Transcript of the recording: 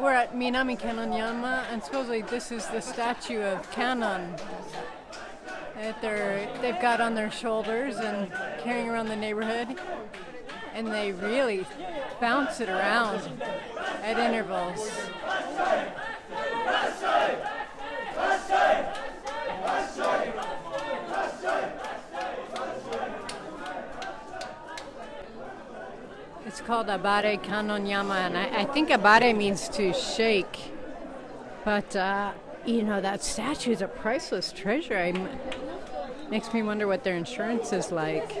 we're at Minami Kanonyama, and supposedly this is the statue of Kanon that they're they've got on their shoulders and carrying around the neighborhood, and they really bounce it around at intervals. It's called Abare Kanonyama, and I, I think Abare means to shake. But, uh, you know, that statue is a priceless treasure. i makes me wonder what their insurance is like.